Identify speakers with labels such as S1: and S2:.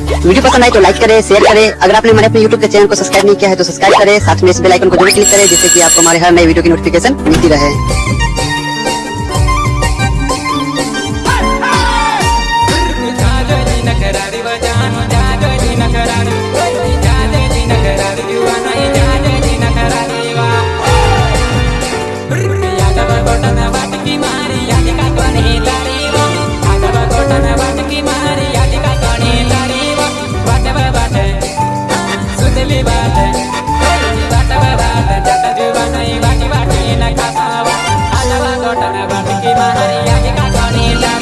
S1: Video पसंद आए तो लाइक करें शेयर करें। अगर आपने हमारे अपने यूट्यूब के चैनल को सब्सक्राइब नहीं किया है तो सब्सक्राइब करें। साथ में इस बेल आइकन को ज़रूर क्लिक करें, जिससे कि आपको हमारे हर नए वीडियो की नोटिफिकेशन मिलती रहे।
S2: Manila.